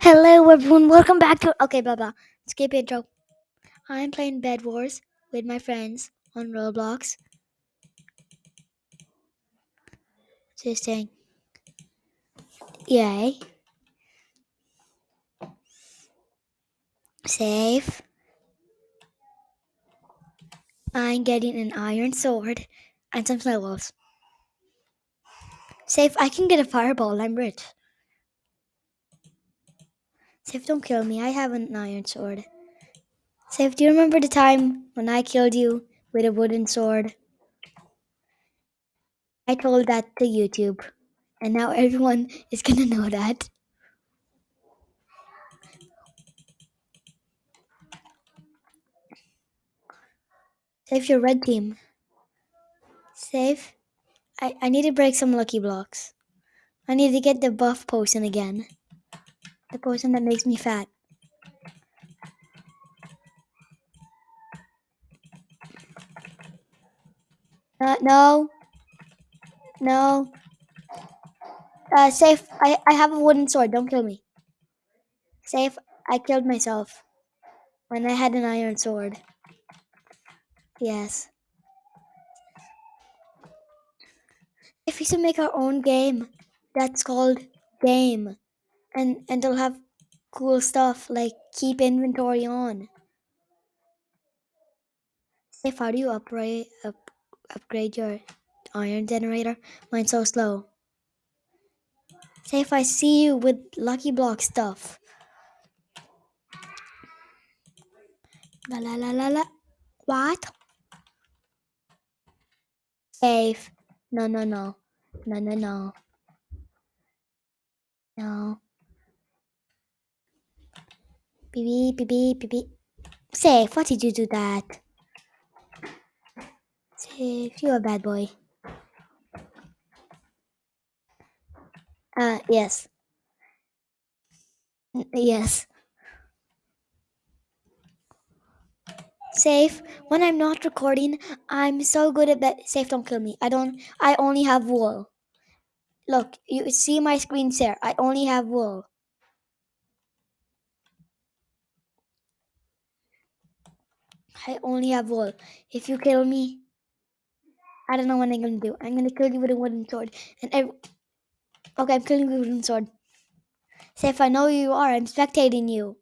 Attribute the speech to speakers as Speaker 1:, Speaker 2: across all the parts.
Speaker 1: Hello everyone, welcome back to Okay blah blah. Skip intro. I'm playing Bed Wars with my friends on Roblox. Just saying. Yay. Save. I'm getting an iron sword and some snowballs. Safe, I can get a fireball, I'm rich. Safe, don't kill me, I have an iron sword. Safe, do you remember the time when I killed you with a wooden sword? I told that to YouTube, and now everyone is gonna know that. Save your red team. Save. I, I need to break some lucky blocks. I need to get the buff potion again. The potion that makes me fat. Uh, no. No. Uh, safe. I, I have a wooden sword. Don't kill me. Safe. I killed myself when I had an iron sword. Yes. If we should make our own game, that's called game, and and it'll have cool stuff like keep inventory on. Safe. How do you upgrade up, upgrade your iron generator? Mine's so slow. If I see you with Lucky Block stuff. La la la la la. What? Safe. No, no, no. No, no, no. No. Beep, beep, beep, beep, beep. Safe, why did you do that? Safe, you're a bad boy. Uh, yes. N- Yes. Safe, when I'm not recording, I'm so good at that. Safe, don't kill me. I don't, I only have wool. Look, you see my screen share. I only have wool. I only have wool. If you kill me, I don't know what I'm gonna do. I'm gonna kill you with a wooden sword. And ev- okay, I'm killing you with a wooden sword. Safe, I know who you are. I'm spectating you.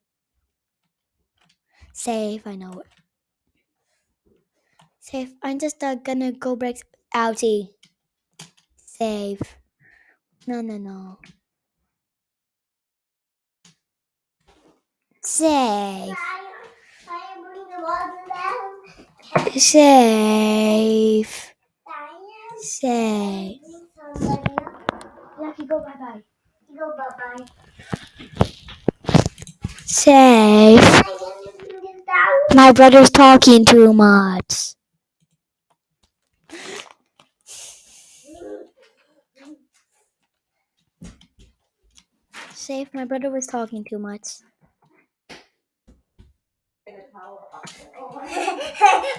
Speaker 1: Safe, I know it. Safe, I'm just uh, gonna go break. Outie. Safe. No, no, no. Safe. Safe. Safe. Safe. My brother's talking too much. Safe, my brother was talking too much.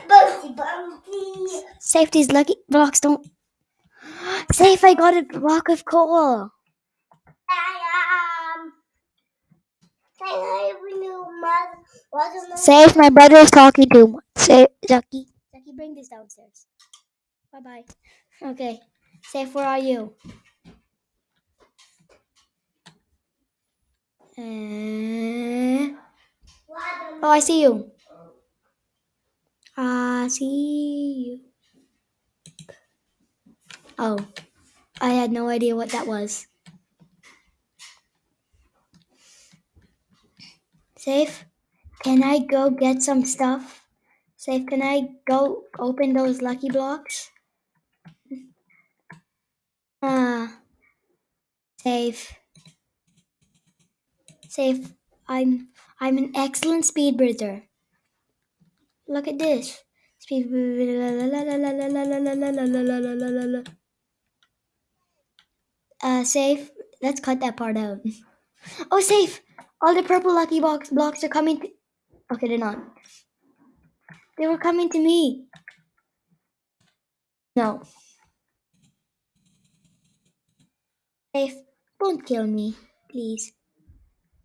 Speaker 1: Safety's lucky blocks don't. Safe, I got a block of coal. Safe, my brother is talking too much. Safe, Jackie. Jackie, bring this downstairs. Bye bye. Okay. Safe, where are you? Uh, oh, I see you. I see you. Oh, I had no idea what that was. Safe, can I go get some stuff? Safe, can I go open those lucky blocks? Ah, safe. Safe. I'm I'm an excellent speed bridger. Look at this. Speed. Uh, safe. Let's cut that part out. Oh, safe. All the purple lucky box blocks are coming. Okay, they're not. They were coming to me. No. Safe. Don't kill me, please.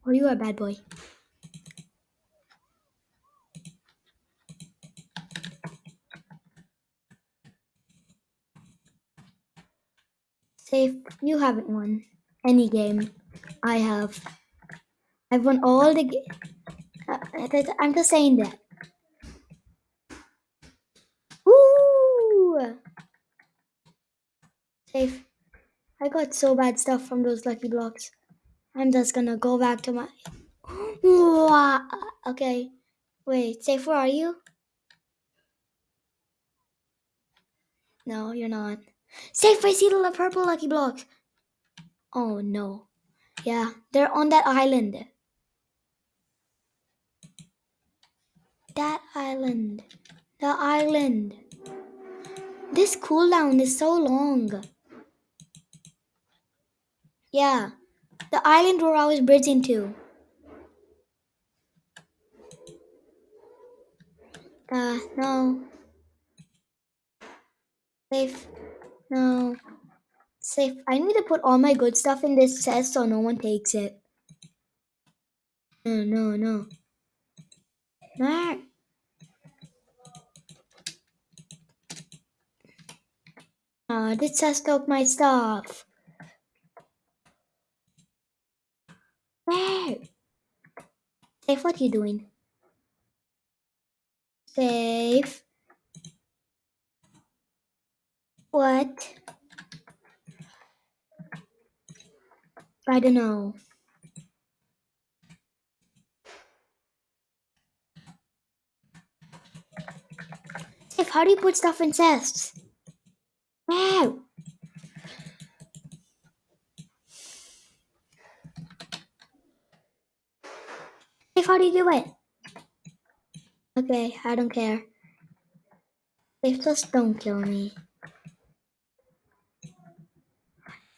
Speaker 1: Oh, you are a bad boy. Safe, you haven't won any game. I have. I've won all the. Ga- uh, I'm just saying that. Woo! Safe. I got so bad stuff from those lucky blocks. I'm just gonna go back to my. Okay. Wait, Safe, where are you? No, you're not. Safe, I see the purple lucky blocks. Oh no. Yeah, they're on that island. That island. The island. This cooldown is so long. Yeah, the island where I was bridging to. Uh, no. Safe. No. Safe. I need to put all my good stuff in this chest so no one takes it. No, no, no. No. Uh, this chest took my stuff. Where? Safe, what are you doing? Safe. What? I don't know. Safe, how do you put stuff in chests? Wow. Safe, how do you do it? Okay, I don't care. Safe, just don't kill me.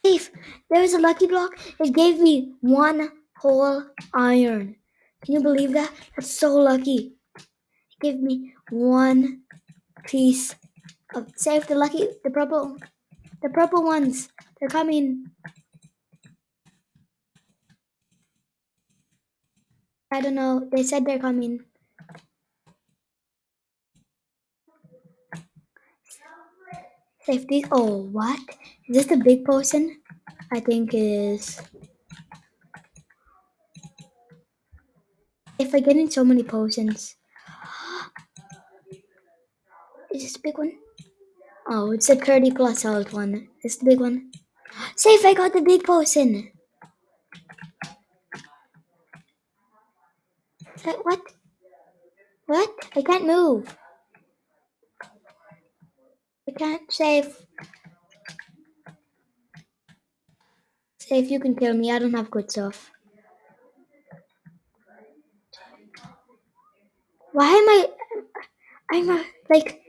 Speaker 1: Safe, there was a lucky block. It gave me one whole iron. Can you believe that? That's so lucky. It gave me one piece of safe the lucky the purple the purple ones. They're coming. I don't know. They said they're coming. Safety. Oh, what? Is this the big potion? I think it is. If I get in so many potions. Is this the big one? Oh, it's a 30 plus health one. It's the big one. Safe, I got the big potion. What? What? I can't move. I can't save. Safe, you can kill me. I don't have good stuff. Why am I? I'm a, like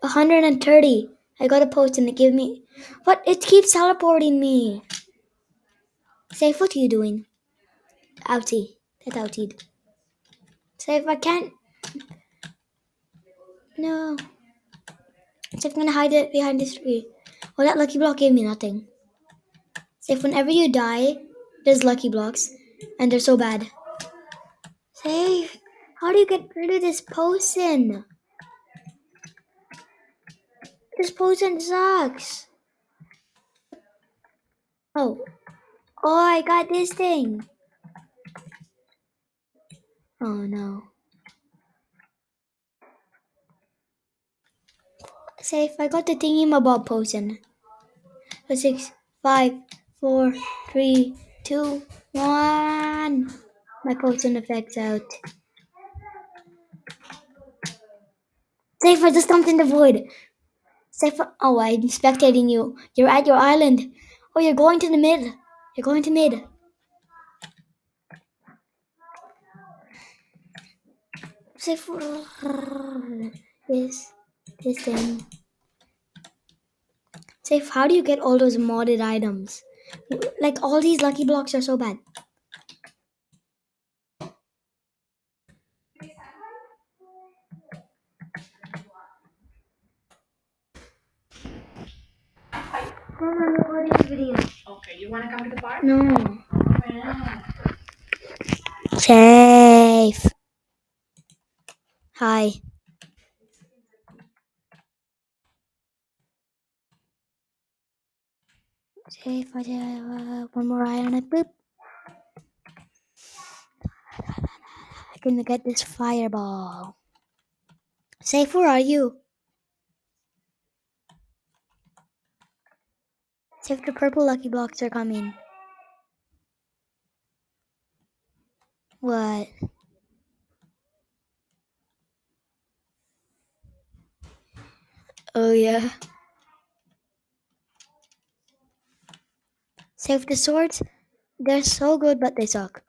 Speaker 1: 130. I got a potion to give me. What? It keeps teleporting me. Safe, what are you doing? Outie. That's outie. Safe, I can't. No. I'm gonna hide it behind this tree. Well, that lucky block gave me nothing. Safe, whenever you die, there's lucky blocks, and they're so bad. Safe, how do you get rid of this potion? This potion sucks. Oh. Oh, I got this thing. Oh no. Safe, I got the thingy mabob potion. Six, five, four, three, two, one. My potion effect's out. Safe, I just jumped in the void. Safe, oh, I'm spectating you. You're at your island. Oh, you're going to the mid. You're going to mid. Safe, this, this thing. Safe, how do you get all those modded items? Like, all these lucky blocks are so bad. Mom, I'm recording a video.
Speaker 2: Okay, you want to come to the park?
Speaker 1: No. Safe. Hi. Safe. I do uh, one more eye on it. Boop. I can get this fireball. Safe, where are you? Safe, the purple lucky blocks are coming. What? Oh, yeah. Save the swords. They're so good, but they suck.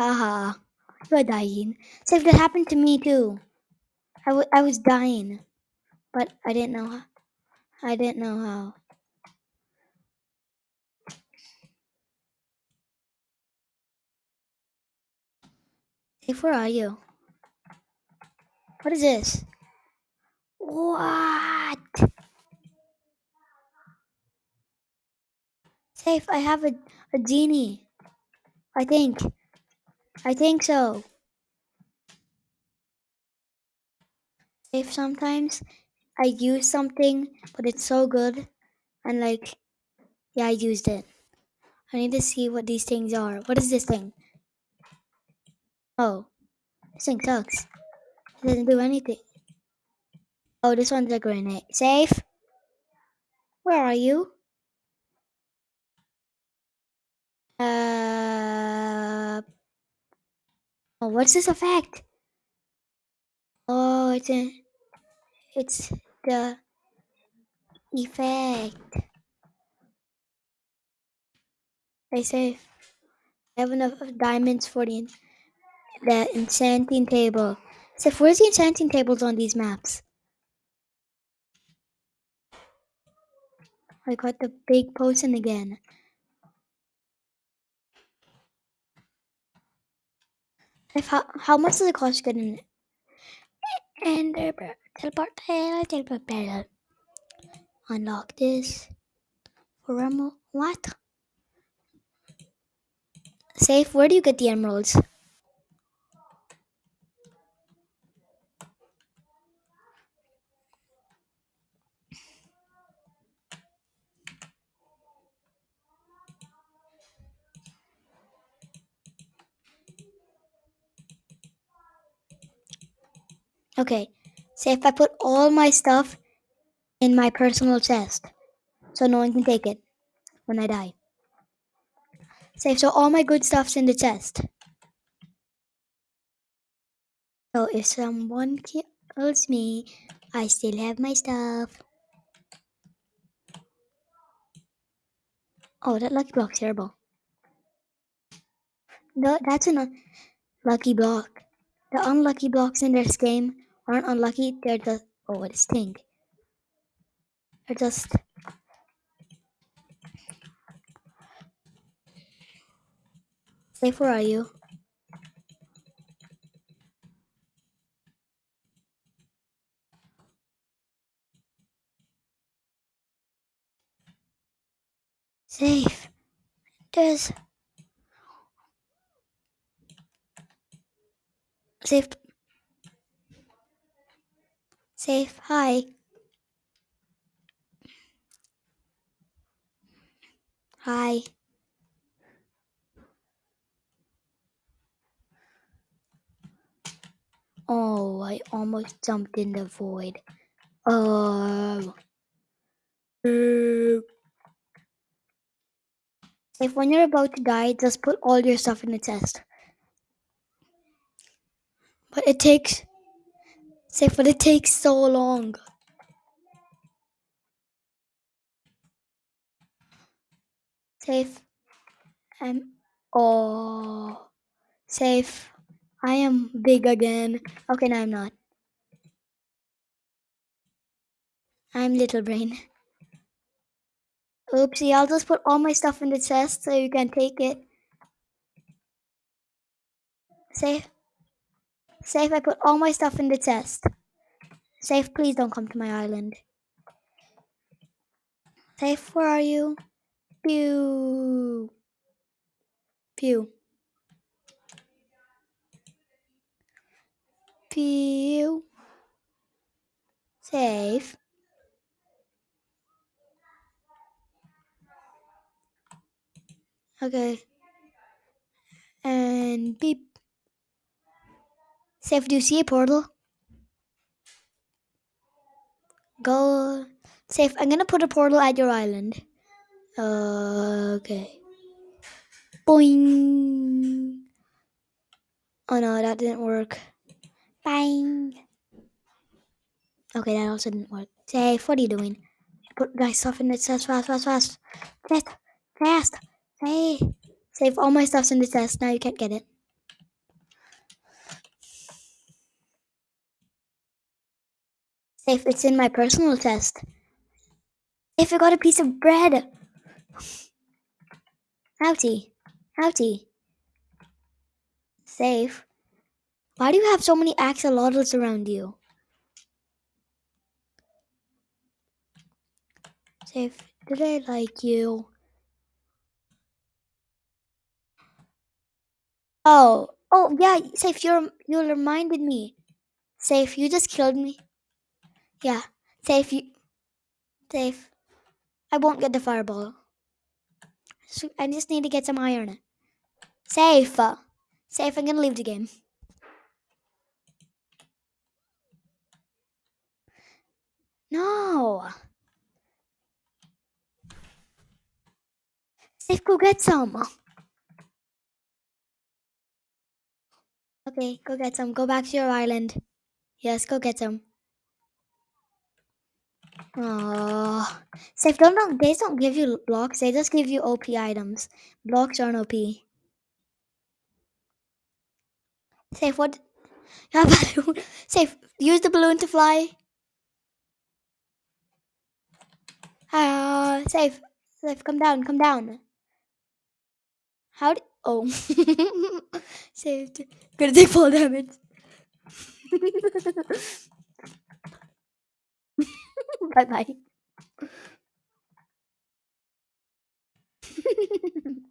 Speaker 1: Haha. You're dying. Save that happened to me too. I, I was dying, but I didn't know how. I didn't know how. Save, where are you? What is this? What? Safe, I have a, a genie. I think. I think so. Safe, sometimes I use something, but it's so good. And like, yeah, I used it. I need to see what these things are. What is this thing? Oh, this thing sucks. It doesn't do anything. Oh, this one's a grenade. Safe? Where are you? Uh. Oh, what's this effect? Oh, it's a. It's the effect. I say I have enough diamonds for the the enchanting table. So where's the enchanting tables on these maps? I got the big potion again. If how, how much does it cost to get in And uh, teleport tail, teleport. Unlock this. For emerald. What? Safe, where do you get the emeralds? Okay. say if I put all my stuff in my personal chest. So no one can take it when I die. Safe, so all my good stuff's in the chest. So if someone kills me, I still have my stuff. Oh, that lucky block's terrible. No, that's an unlucky block. The unlucky blocks in this game aren't unlucky, they're just. Oh, is thing? They're just. Safe, where are you? Safe. There's. Safe. Safe. Hi. Hi. Oh, I almost jumped in the void. Oh. If when you're about to die, just put all your stuff in the chest. But it takes. Safe, but it takes so long. Safe. I'm. Oh. Safe. I am big again. Okay, no, I'm not. I'm little brain. Oopsie, I'll just put all my stuff in the chest so you can take it. Safe. Safe, I put all my stuff in the chest. Safe, please don't come to my island. Safe, where are you? Pew. Pew. Pew. Safe. Okay. And beep. Safe, do you see a portal? Go. Safe, I'm gonna put a portal at your island. Okay. Boing. Oh no, that didn't work. Bang. Okay, that also didn't work. Safe, what are you doing? Put guys stuff in the chest fast, fast, fast. Fast, fast. Safe. Save all my stuffs in the chest. Now you can't get it. Safe, it's in my personal test. If I got a piece of bread. Outie. Outie. Safe. Why do you have so many axolotls around you? Safe. Did I like you? Oh. Oh, yeah. Safe, you're, you reminded me. Safe, you just killed me. Yeah. Safe, you... Safe. I won't get the fireball. So I just need to get some iron. Safe. Uh, Safe, I'm gonna leave the game. No. Safe, go get some. Okay, go get some. Go back to your island. Yes, go get some. Oh, Safe, don't, don't, they don't give you blocks. They just give you OP items. Blocks aren't OP. Safe, what? Yeah. Safe, use the balloon to fly. Ah, uh, safe, safe, come down, come down. How did? Oh, saved. Gonna take full damage. bye bye.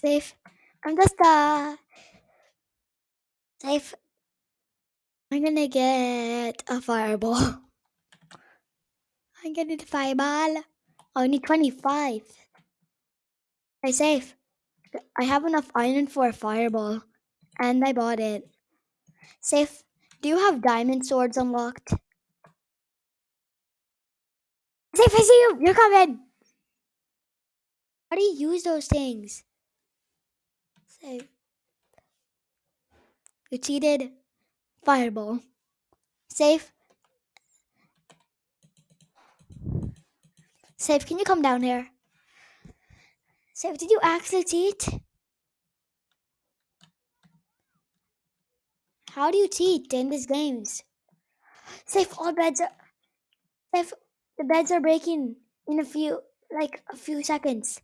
Speaker 1: Safe. I'm just uh safe. I'm gonna get a fireball. I'm gonna get a fireball. I need 25. Hey, safe. I have enough iron for a fireball. And I bought it. Safe. Do you have diamond swords unlocked? Safe, I see you! You're coming! How do you use those things? Safe. You cheated. Fireball. Safe. Safe, can you come down here? Safe, did you actually cheat? How do you cheat in these games? Safe, all beds are... Safe, the beds are breaking in a few, like, a few seconds.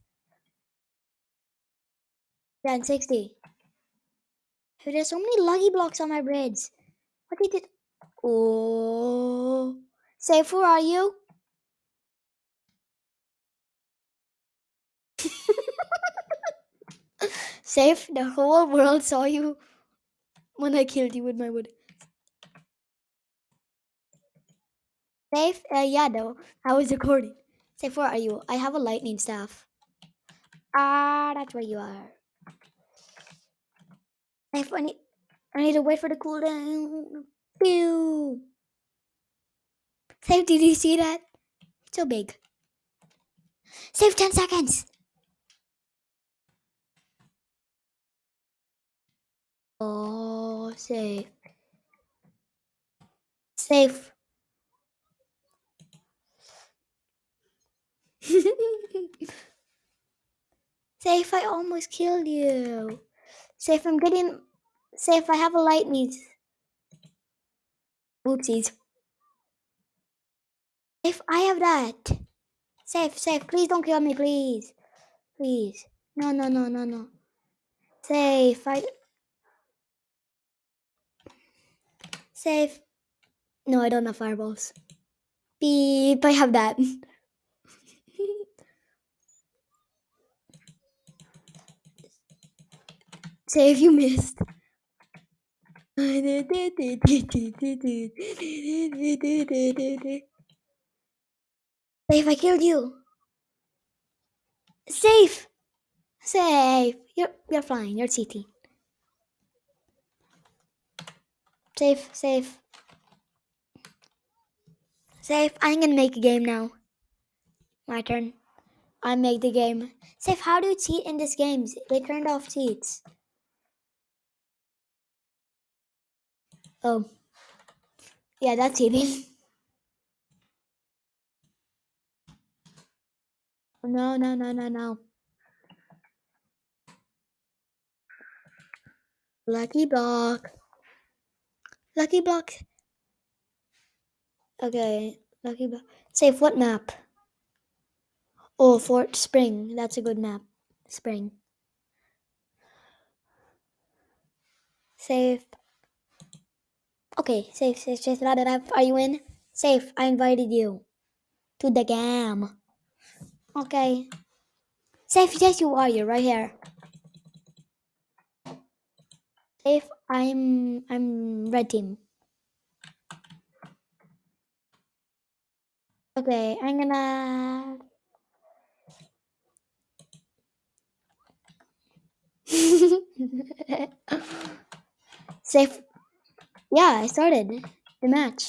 Speaker 1: Yeah, 60. There's so many lucky blocks on my bridge. What did it? Oh. Safe, where are you? Safe, the whole world saw you when I killed you with my wood. Safe? Uh, yeah, no. I was recording. Safe, where are you? I have a lightning staff. Ah, that's where you are. Safe, I need, I need to wait for the cooldown. Pew! Safe, did you see that? It's So big. Save 10 seconds. Oh, safe. Safe. safe, I almost killed you. Safe, I'm getting... Safe, I have a lightning. Oopsies. Safe, I have that. Safe, safe, please don't kill me, please. Please. No, no, no, no, no. Safe, I... Safe. No, I don't have fireballs. Beep, I have that. Say if you missed. Safe, I killed you. Safe. Safe. You're you're flying. You're CT. Safe, safe. Safe. I'm gonna make a game now. My turn. I make the game. Safe, how do you cheat in this game? They turned off cheats. Oh. Yeah, that's cheating. No, no, no, no, no. Lucky block. Lucky block. Okay, lucky block. Safe, what map? Oh, Fort Spring. That's a good map. Spring. Safe. Okay, safe, safe, safe. Are you in? Safe. I invited you to the game. Okay. Safe, yes, you are. You're right here. Safe. I'm. I'm red team. Okay, I'm gonna. Safe. Yeah, I started the match.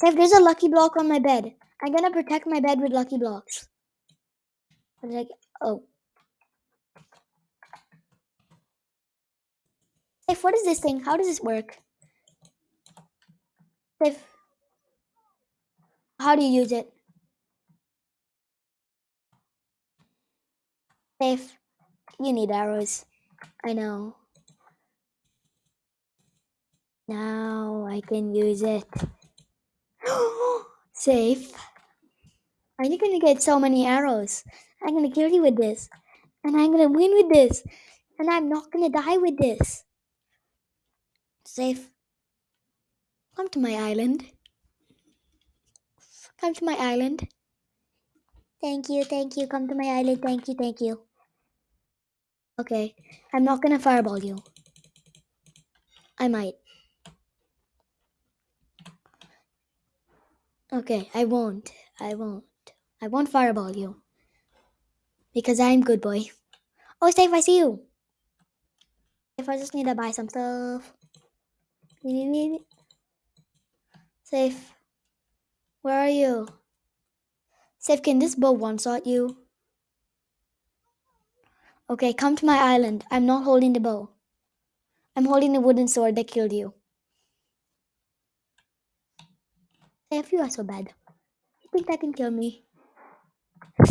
Speaker 1: Safe, there's a lucky block on my bed. I'm gonna protect my bed with lucky blocks. I'm Like, oh. Safe, what is this thing? How does this work? Safe. How do you use it? Safe. You need arrows. I know. Now I can use it. Safe. Are you gonna get so many arrows? I'm gonna kill you with this. And I'm gonna win with this. And I'm not gonna die with this. Safe. Come to my island. Come to my island. Thank you, thank you. Come to my island. Thank you, thank you. Okay. I'm not gonna fireball you. I might. Okay, I won't. I won't. I won't fireball you. Because I'm good boy. Oh, Safe, I see you. If I just need to buy some stuff. Safe. Where are you? Safe, can this bow one-shot you? Okay, come to my island. I'm not holding the bow. I'm holding the wooden sword that killed you. Safe, you are so bad. You think that can kill me?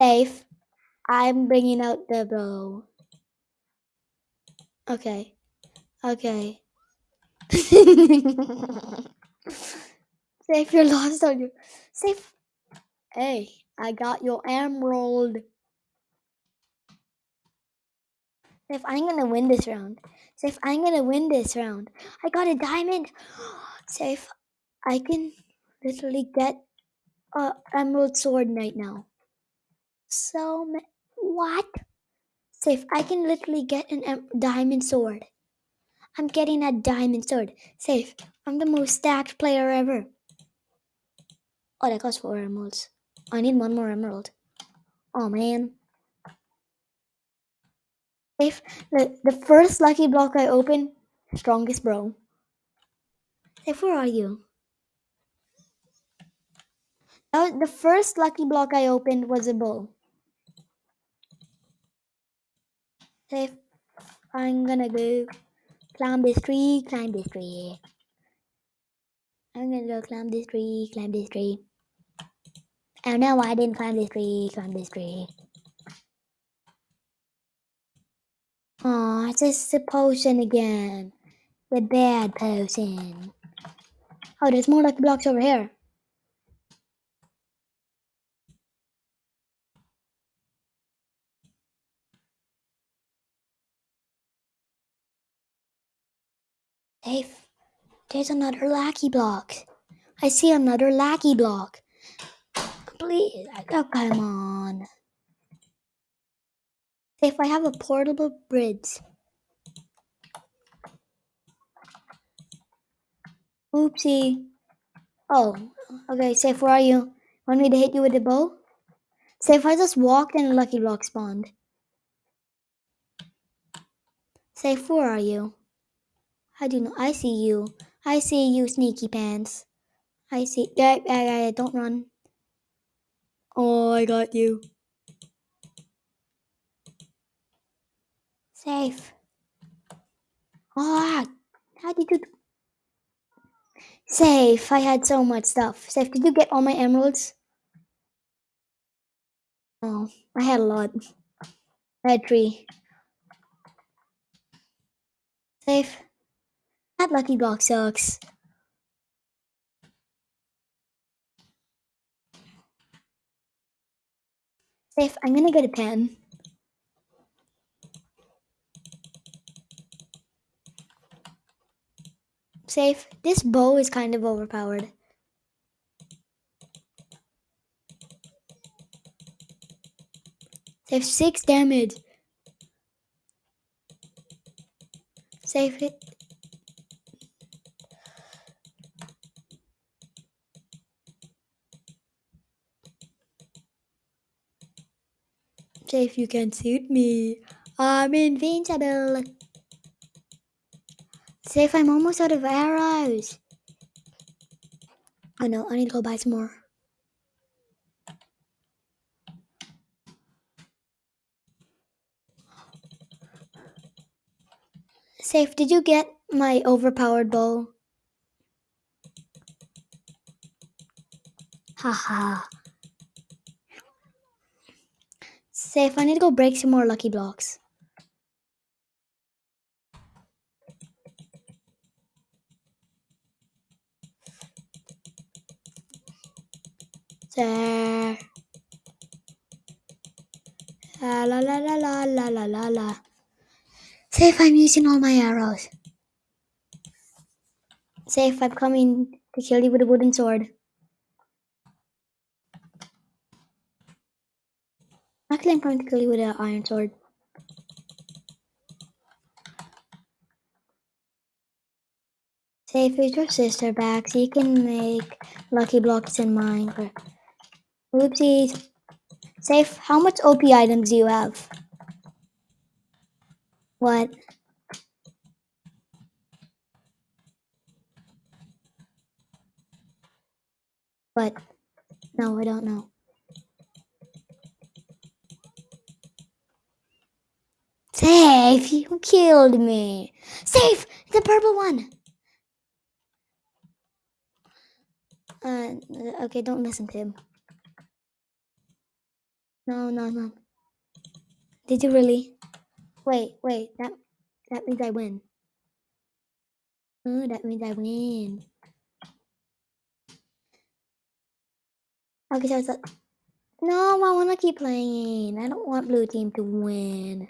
Speaker 1: Safe. I'm bringing out the bow. Okay. Okay. Safe, you're lost on you. Safe. Hey, I got your emerald. Safe, I'm gonna win this round. Safe, I'm gonna win this round. I got a diamond. Safe, I can literally get a emerald sword right now. So, what? Safe, I can literally get an diamond sword. I'm getting a diamond sword. Safe, I'm the most stacked player ever. Oh, that costs four emeralds. I need one more emerald. Oh, man. Safe, the, the first lucky block I open, strongest bro. Safe, where are you? Was the first lucky block I opened was a bull. Safe, I'm gonna go climb this tree, climb this tree. I'm gonna go climb this tree, climb this tree. Oh no, I didn't climb this tree, climb this tree. Oh, it's just a potion again. The bad potion. Oh, there's more lucky blocks over here. Dave, there's another lucky block. I see another lucky block. Please. Oh, come on. If I have a portable bridge. Oopsie. Oh, okay, Safe, where are you? Want me to hit you with a bow? Safe, I just walked and a lucky block spawned. Safe, where are you? How do know? I see you. I see you, sneaky pants. I see. I, yeah, yeah, don't run. Oh, I got you. Safe. Ah, how did you? Safe. I had so much stuff. Safe. Did you get all my emeralds? Oh, I had a lot. I had three. Safe. That lucky block sucks. Safe. I'm gonna get a pen. Safe. This bow is kind of overpowered. Save Six damage. Save It. Safe. You can shoot me. I'm invincible. Safe. I'm almost out of arrows. Oh no, I need to go buy some more. Safe, did you get my overpowered bow? Haha. Safe, I need to go break some more lucky blocks. There. La la la la la la la. Safe, I'm using all my arrows. Safe, I'm coming to kill you with a wooden sword. Actually, I'm coming to kill you with an iron sword. Safe, is your sister back so you can make lucky blocks in Minecraft. Oopsies. Safe, how much OP items do you have? What? What? No, I don't know. Safe, you killed me. Safe, the purple one. Uh, okay, don't listen to him. No, no, no. Did you really? Wait, wait. That that means I win. Oh, that means I win. Okay, so it's like, no, I want to keep playing. I don't want blue team to win.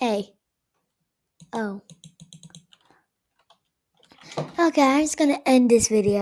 Speaker 1: Hey. Oh. Okay, I'm just gonna end this video.